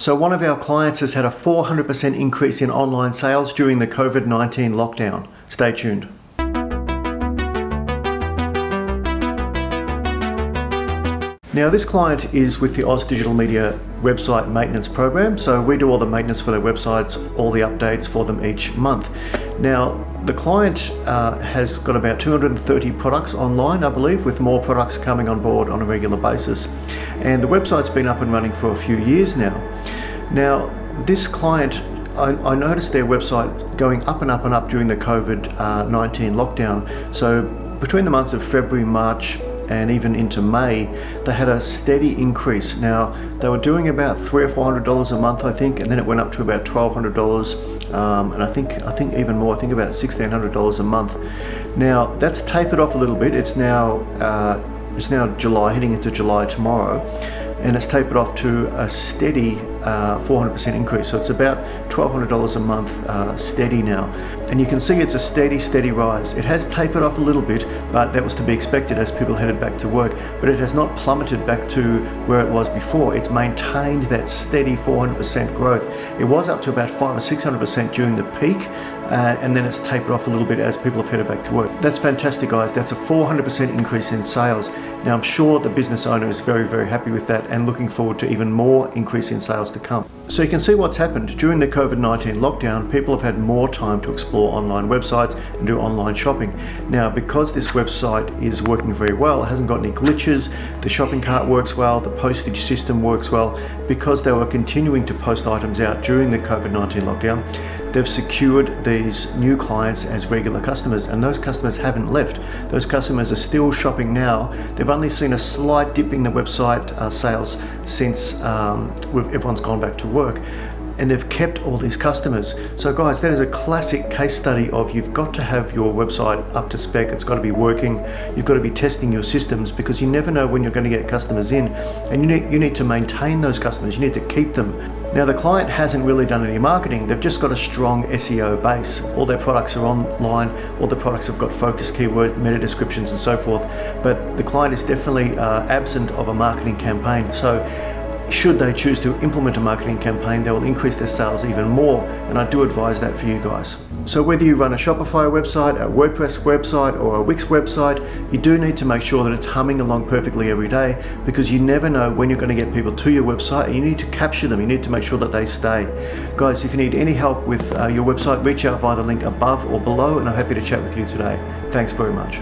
So one of our clients has had a 400% increase in online sales during the COVID-19 lockdown. Stay tuned. Now this client is with the Oz Digital Media website maintenance program. So we do all the maintenance for their websites, all the updates for them each month. Now the client uh, has got about 230 products online, I believe, with more products coming on board on a regular basis. And the website's been up and running for a few years now. Now this client I, I, noticed their website going up and up and up during the COVID-19 uh, lockdown. So between the months of February, March, and even into May, they had a steady increase. Now, they were doing about three or four hundred dollars a month, I think, and then it went up to about twelve hundred dollars, um, and I think I think even more. I think about sixteen hundred dollars a month. Now, that's tapered off a little bit. It's now uh, it's now July, heading into July tomorrow and it's tapered off to a steady 400% uh, increase. So it's about $1,200 a month uh, steady now. And you can see it's a steady, steady rise. It has tapered off a little bit, but that was to be expected as people headed back to work. But it has not plummeted back to where it was before. It's maintained that steady 400% growth. It was up to about 5 or 600% during the peak, uh, and then it's tapered off a little bit as people have headed back to work. That's fantastic guys, that's a 400% increase in sales. Now I'm sure the business owner is very, very happy with that and looking forward to even more increase in sales to come. So you can see what's happened. During the COVID-19 lockdown, people have had more time to explore online websites and do online shopping. Now, because this website is working very well, it hasn't got any glitches, the shopping cart works well, the postage system works well, because they were continuing to post items out during the COVID-19 lockdown, they've secured these new clients as regular customers and those customers haven't left. Those customers are still shopping now. They've only seen a slight dip in the website uh, sales since um, everyone's gone back to work and they've kept all these customers. So guys, that is a classic case study of you've got to have your website up to spec, it's got to be working, you've got to be testing your systems because you never know when you're going to get customers in and you need, you need to maintain those customers, you need to keep them. Now the client hasn't really done any marketing, they've just got a strong SEO base. All their products are online, all the products have got focus keyword, meta descriptions and so forth, but the client is definitely uh, absent of a marketing campaign. So should they choose to implement a marketing campaign, they will increase their sales even more. And I do advise that for you guys. So whether you run a Shopify website, a WordPress website, or a Wix website, you do need to make sure that it's humming along perfectly every day because you never know when you're going to get people to your website and you need to capture them. You need to make sure that they stay. Guys, if you need any help with uh, your website, reach out via the link above or below and I'm happy to chat with you today. Thanks very much.